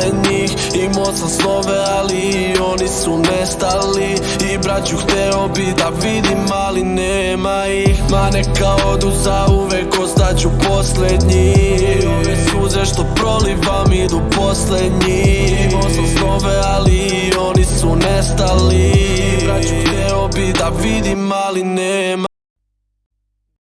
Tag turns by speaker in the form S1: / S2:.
S1: I Imao sam snove, ali oni su nestali. I braću hteo bi da vidim, ali nema ih. Ma neka odu zauvek, ostaću posljednji. Ove suze što prolivam idu posljednji. Imao sam snove, ali oni su nestali. I braću hteo bi da vidim, ali nema